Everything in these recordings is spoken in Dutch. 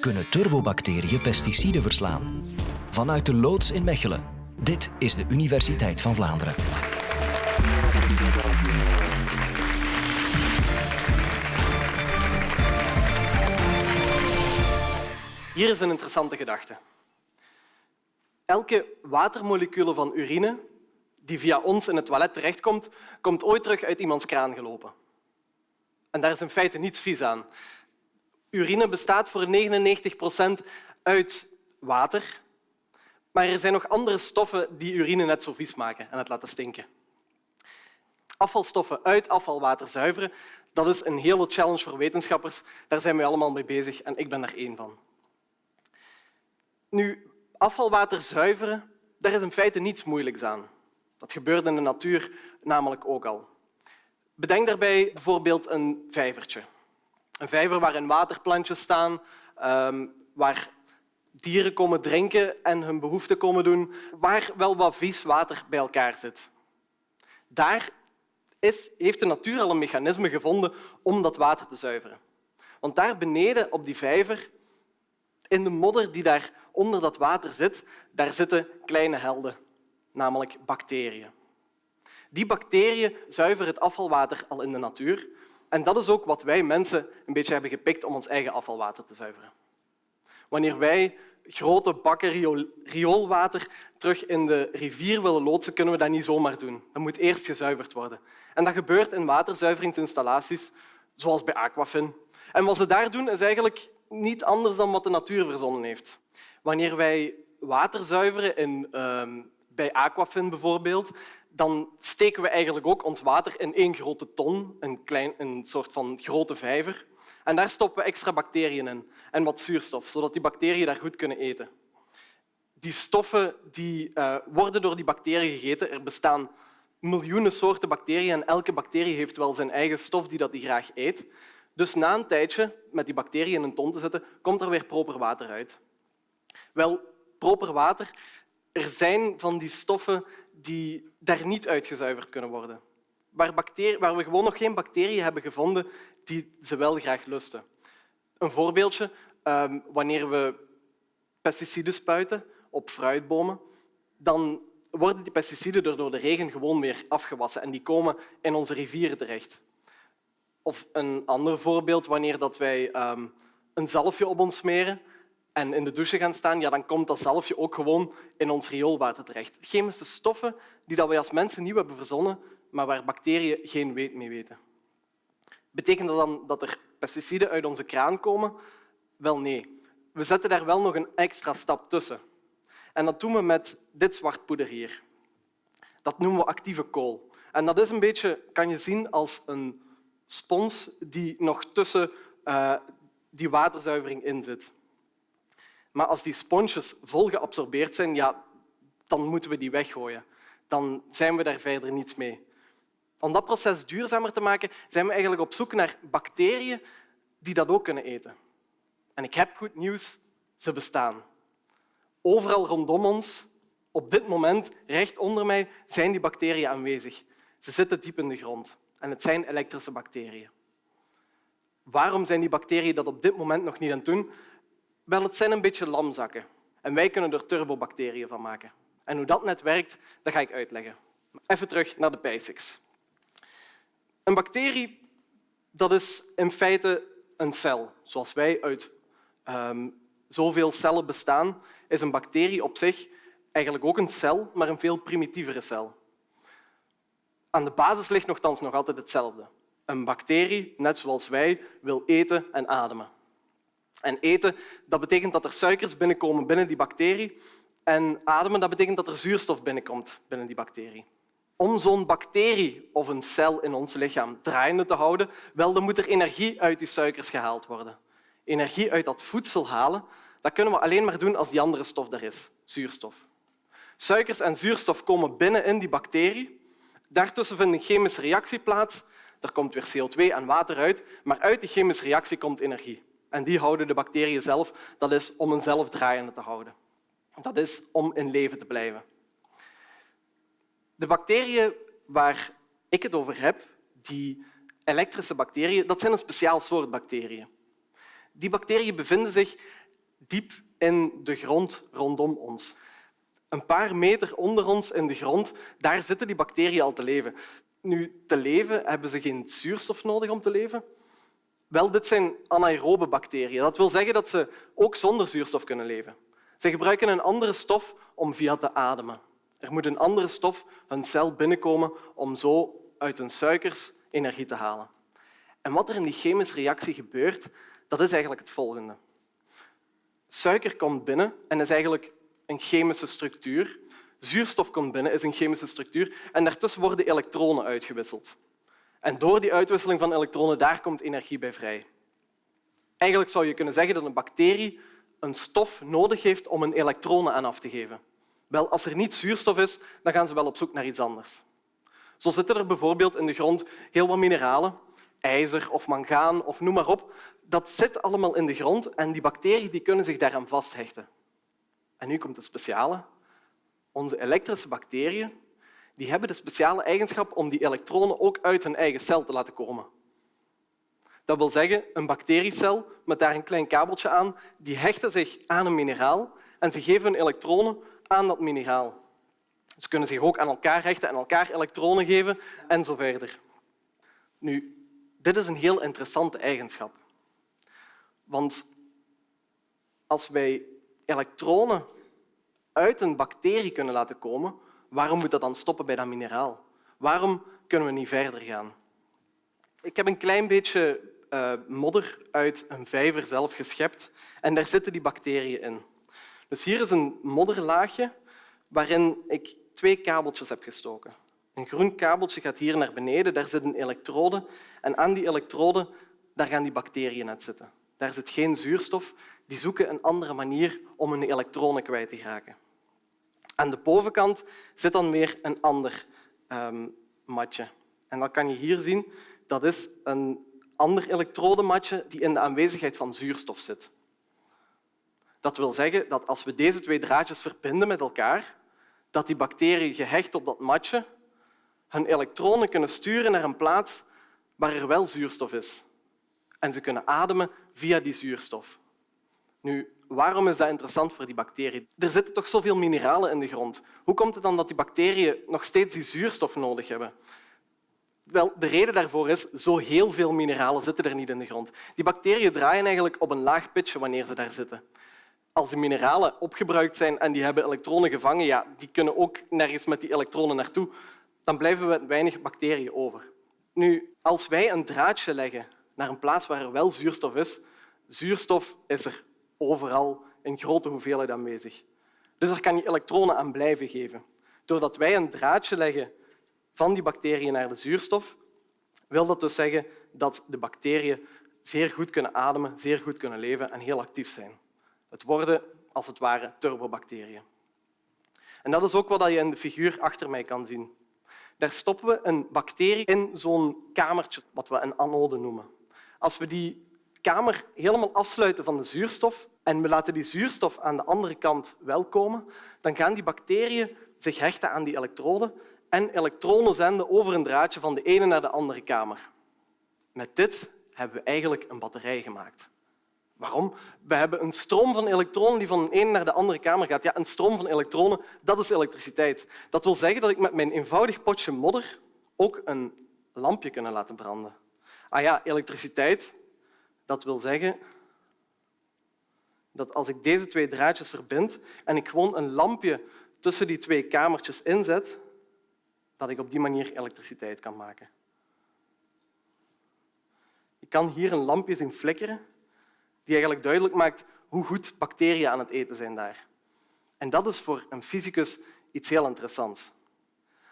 Kunnen turbobacteriën pesticiden verslaan? Vanuit de loods in Mechelen. Dit is de Universiteit van Vlaanderen. Hier is een interessante gedachte. Elke watermolecule van urine die via ons in het toilet terechtkomt, komt ooit terug uit iemands kraan gelopen. En daar is in feite niets vies aan. Urine bestaat voor 99 procent uit water, maar er zijn nog andere stoffen die urine net zo vies maken en het laten stinken. Afvalstoffen uit afvalwater zuiveren, dat is een hele challenge voor wetenschappers. Daar zijn we allemaal mee bezig en ik ben daar één van. Nu, afvalwater zuiveren, daar is in feite niets moeilijks aan. Dat gebeurt in de natuur namelijk ook al. Bedenk daarbij bijvoorbeeld een vijvertje. Een vijver waarin waterplantjes staan, ehm, waar dieren komen drinken en hun behoeften komen doen, waar wel wat vies water bij elkaar zit. Daar is, heeft de natuur al een mechanisme gevonden om dat water te zuiveren. Want daar beneden op die vijver, in de modder die daar onder dat water zit, daar zitten kleine helden, namelijk bacteriën. Die bacteriën zuiveren het afvalwater al in de natuur. En dat is ook wat wij mensen een beetje hebben gepikt om ons eigen afvalwater te zuiveren. Wanneer wij grote bakken rioolwater terug in de rivier willen loodsen, kunnen we dat niet zomaar doen. Dat moet eerst gezuiverd worden. En dat gebeurt in waterzuiveringsinstallaties, zoals bij Aquafin. En wat ze daar doen, is eigenlijk niet anders dan wat de natuur verzonnen heeft. Wanneer wij water zuiveren in, uh, bij Aquafin bijvoorbeeld, dan steken we eigenlijk ook ons water in één grote ton, een, klein, een soort van grote vijver. En daar stoppen we extra bacteriën in en wat zuurstof, zodat die bacteriën daar goed kunnen eten. Die stoffen die, uh, worden door die bacteriën gegeten. Er bestaan miljoenen soorten bacteriën en elke bacterie heeft wel zijn eigen stof die dat die graag eet. Dus na een tijdje met die bacteriën in een ton te zetten, komt er weer proper water uit. Wel, proper water, er zijn van die stoffen die daar niet uitgezuiverd kunnen worden. Waar, waar we gewoon nog geen bacteriën hebben gevonden die ze wel graag lusten. Een voorbeeldje, ehm, wanneer we pesticiden spuiten op fruitbomen, dan worden die pesticiden door de regen gewoon weer afgewassen en die komen in onze rivieren terecht. Of een ander voorbeeld, wanneer dat wij um, een zalfje op ons smeren en in de douche gaan staan, ja, dan komt dat zalfje ook gewoon in ons rioolwater terecht. Chemische stoffen die dat wij als mensen nieuw hebben verzonnen, maar waar bacteriën geen weet mee weten. Betekent dat dan dat er pesticiden uit onze kraan komen? Wel nee. We zetten daar wel nog een extra stap tussen. En dat doen we met dit zwart poeder hier. Dat noemen we actieve kool. En dat is een beetje, kan je zien als een spons die nog tussen uh, die waterzuivering in zit. Maar als die sponsjes vol geabsorbeerd zijn, ja, dan moeten we die weggooien. Dan zijn we daar verder niets mee. Om dat proces duurzamer te maken, zijn we eigenlijk op zoek naar bacteriën die dat ook kunnen eten. En ik heb goed nieuws, ze bestaan. Overal rondom ons, op dit moment, recht onder mij, zijn die bacteriën aanwezig. Ze zitten diep in de grond en het zijn elektrische bacteriën. Waarom zijn die bacteriën dat op dit moment nog niet aan het doen? Wel, het zijn een beetje lamzakken. En wij kunnen er turbobacteriën van maken. En hoe dat net werkt, dat ga ik uitleggen. Even terug naar de basics. Een bacterie dat is in feite een cel. Zoals wij uit um, zoveel cellen bestaan, is een bacterie op zich eigenlijk ook een cel, maar een veel primitievere cel. Aan de basis ligt nogthans nog altijd hetzelfde. Een bacterie, net zoals wij, wil eten en ademen. En eten dat betekent dat er suikers binnenkomen binnen die bacterie. En ademen dat betekent dat er zuurstof binnenkomt binnen die bacterie. Om zo'n bacterie of een cel in ons lichaam draaiende te houden, wel, dan moet er energie uit die suikers gehaald worden. Energie uit dat voedsel halen, dat kunnen we alleen maar doen als die andere stof er is, zuurstof. Suikers en zuurstof komen binnen in die bacterie. Daartussen vindt een chemische reactie plaats. Er komt weer CO2 en water uit, maar uit die chemische reactie komt energie. En die houden de bacteriën zelf. Dat is om een zelf draaiende te houden. Dat is om in leven te blijven. De bacteriën waar ik het over heb, die elektrische bacteriën, dat zijn een speciaal soort bacteriën. Die bacteriën bevinden zich diep in de grond rondom ons. Een paar meter onder ons in de grond, daar zitten die bacteriën al te leven. Nu, te leven hebben ze geen zuurstof nodig om te leven. Wel, dit zijn anaerobe bacteriën. Dat wil zeggen dat ze ook zonder zuurstof kunnen leven. Ze gebruiken een andere stof om via te ademen. Er moet een andere stof hun cel binnenkomen om zo uit hun suikers energie te halen. En wat er in die chemische reactie gebeurt, dat is eigenlijk het volgende. Suiker komt binnen en is eigenlijk een chemische structuur. Zuurstof komt binnen, is een chemische structuur. En daartussen worden elektronen uitgewisseld. En door die uitwisseling van elektronen daar komt energie bij vrij. Eigenlijk zou je kunnen zeggen dat een bacterie een stof nodig heeft om een elektronen aan af te geven. Wel, als er niet zuurstof is, dan gaan ze wel op zoek naar iets anders. Zo zitten er bijvoorbeeld in de grond heel wat mineralen, ijzer of mangaan of noem maar op. Dat zit allemaal in de grond en die bacteriën die kunnen zich daaraan vasthechten. En nu komt het speciale. Onze elektrische bacteriën die hebben de speciale eigenschap om die elektronen ook uit hun eigen cel te laten komen. Dat wil zeggen, een bacteriecel met daar een klein kabeltje aan, die hechten zich aan een mineraal en ze geven hun elektronen aan dat mineraal. Ze kunnen zich ook aan elkaar hechten en elkaar elektronen geven en zo verder. Nu, dit is een heel interessante eigenschap. Want als wij elektronen uit een bacterie kunnen laten komen, waarom moet dat dan stoppen bij dat mineraal? Waarom kunnen we niet verder gaan? Ik heb een klein beetje uh, modder uit een vijver zelf geschept en daar zitten die bacteriën in. Dus hier is een modderlaagje waarin ik twee kabeltjes heb gestoken. Een groen kabeltje gaat hier naar beneden, daar zit een elektrode en aan die elektrode daar gaan die bacteriën uit zitten. Daar zit geen zuurstof. Die zoeken een andere manier om hun elektronen kwijt te geraken. Aan de bovenkant zit dan weer een ander um, matje. En dat kan je hier zien. Dat is een ander elektrodematje die in de aanwezigheid van zuurstof zit. Dat wil zeggen dat als we deze twee draadjes verbinden met elkaar, dat die bacteriën gehecht op dat matje hun elektronen kunnen sturen naar een plaats waar er wel zuurstof is. En ze kunnen ademen via die zuurstof. Nu, waarom is dat interessant voor die bacteriën? Er zitten toch zoveel mineralen in de grond. Hoe komt het dan dat die bacteriën nog steeds die zuurstof nodig hebben? Wel, de reden daarvoor is, zo heel veel mineralen zitten er niet in de grond. Die bacteriën draaien eigenlijk op een laag pitje wanneer ze daar zitten. Als die mineralen opgebruikt zijn en die hebben elektronen gevangen, ja, die kunnen ook nergens met die elektronen naartoe, dan blijven we weinig bacteriën over. Nu, als wij een draadje leggen naar een plaats waar er wel zuurstof is, zuurstof is er overal in grote hoeveelheid aanwezig. Dus daar kan je elektronen aan blijven geven. Doordat wij een draadje leggen van die bacteriën naar de zuurstof, wil dat dus zeggen dat de bacteriën zeer goed kunnen ademen, zeer goed kunnen leven en heel actief zijn. Het worden, als het ware, turbobacteriën. En dat is ook wat je in de figuur achter mij kan zien. Daar stoppen we een bacterie in zo'n kamertje, wat we een anode noemen. Als we die kamer helemaal afsluiten van de zuurstof en we laten die zuurstof aan de andere kant wel komen, dan gaan die bacteriën zich hechten aan die elektroden en elektronen zenden over een draadje van de ene naar de andere kamer. Met dit hebben we eigenlijk een batterij gemaakt. Waarom? We hebben een stroom van elektronen die van de ene naar de andere kamer gaat. Ja, een stroom van elektronen, dat is elektriciteit. Dat wil zeggen dat ik met mijn eenvoudig potje modder ook een lampje kan laten branden. Ah ja, elektriciteit, dat wil zeggen dat als ik deze twee draadjes verbind en ik gewoon een lampje tussen die twee kamertjes inzet, dat ik op die manier elektriciteit kan maken. Je kan hier een lampje zien flikkeren die eigenlijk duidelijk maakt hoe goed bacteriën aan het eten zijn daar. En dat is voor een fysicus iets heel interessants.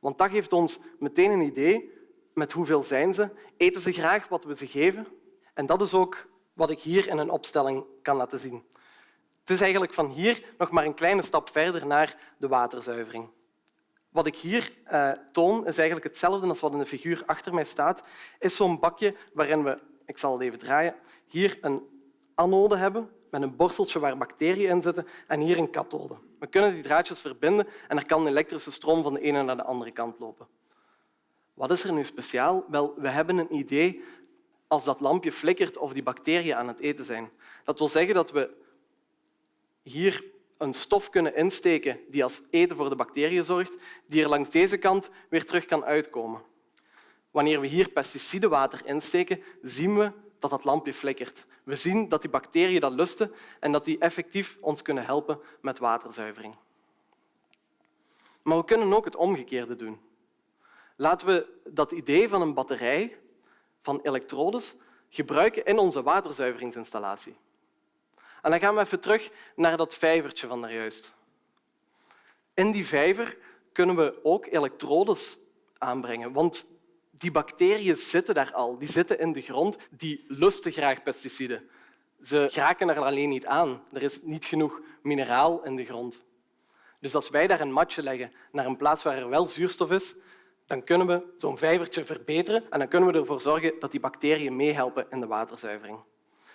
Want dat geeft ons meteen een idee met hoeveel zijn ze, eten ze graag wat we ze geven. En dat is ook wat ik hier in een opstelling kan laten zien. Het is eigenlijk van hier nog maar een kleine stap verder naar de waterzuivering. Wat ik hier uh, toon is eigenlijk hetzelfde als wat in de figuur achter mij staat. Is zo'n bakje waarin we, ik zal het even draaien, hier een anode hebben met een borsteltje waar bacteriën in zitten en hier een kathode. We kunnen die draadjes verbinden en er kan elektrische stroom van de ene naar de andere kant lopen. Wat is er nu speciaal? Wel, we hebben een idee als dat lampje flikkert of die bacteriën aan het eten zijn. Dat wil zeggen dat we hier een stof kunnen insteken die als eten voor de bacteriën zorgt, die er langs deze kant weer terug kan uitkomen. Wanneer we hier pesticidenwater insteken, zien we dat dat lampje flikkert. We zien dat die bacteriën dat lusten en dat die effectief ons kunnen helpen met waterzuivering. Maar we kunnen ook het omgekeerde doen. Laten we dat idee van een batterij van elektrodes gebruiken in onze waterzuiveringsinstallatie. En dan gaan we even terug naar dat vijvertje van daarjuist. In die vijver kunnen we ook elektrodes aanbrengen, want die bacteriën zitten daar al. Die zitten in de grond, die lusten graag pesticiden. Ze geraken er alleen niet aan. Er is niet genoeg mineraal in de grond. Dus als wij daar een matje leggen naar een plaats waar er wel zuurstof is, dan kunnen we zo'n vijvertje verbeteren en dan kunnen we ervoor zorgen dat die bacteriën meehelpen in de waterzuivering.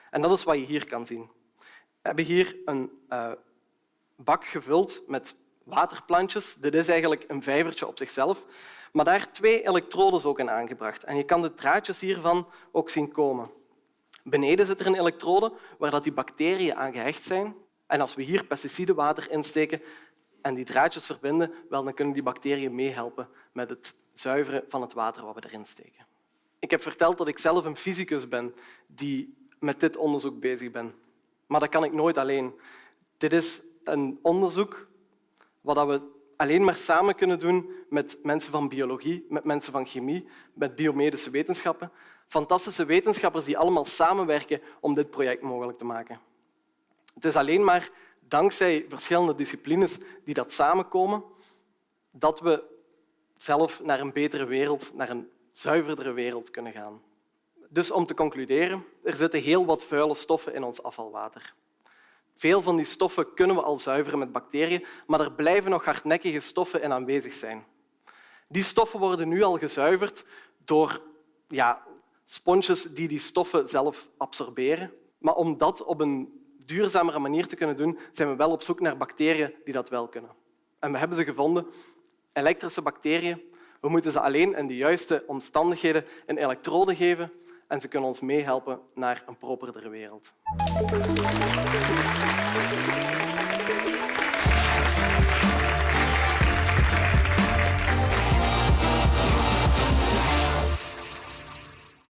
En dat is wat je hier kan zien. We hebben hier een uh, bak gevuld met waterplantjes. Dit is eigenlijk een vijvertje op zichzelf, maar daar twee elektrodes ook in aangebracht. En je kan de draadjes hiervan ook zien komen. Beneden zit er een elektrode waar die bacteriën aan gehecht zijn. En als we hier pesticidenwater insteken en die draadjes verbinden, wel, dan kunnen die bacteriën meehelpen met het zuiveren van het water wat we erin steken. Ik heb verteld dat ik zelf een fysicus ben die met dit onderzoek bezig ben. Maar dat kan ik nooit alleen. Dit is een onderzoek wat we alleen maar samen kunnen doen met mensen van biologie, met mensen van chemie, met biomedische wetenschappen. Fantastische wetenschappers die allemaal samenwerken om dit project mogelijk te maken. Het is alleen maar dankzij verschillende disciplines die dat samenkomen dat we zelf naar een betere wereld, naar een zuiverdere wereld kunnen gaan. Dus om te concluderen, er zitten heel wat vuile stoffen in ons afvalwater. Veel van die stoffen kunnen we al zuiveren met bacteriën, maar er blijven nog hardnekkige stoffen in aanwezig zijn. Die stoffen worden nu al gezuiverd door ja, sponsjes die die stoffen zelf absorberen. Maar om dat op een duurzamere manier te kunnen doen, zijn we wel op zoek naar bacteriën die dat wel kunnen. En we hebben ze gevonden elektrische bacteriën. We moeten ze alleen in de juiste omstandigheden een elektrode geven en ze kunnen ons meehelpen naar een properdere wereld.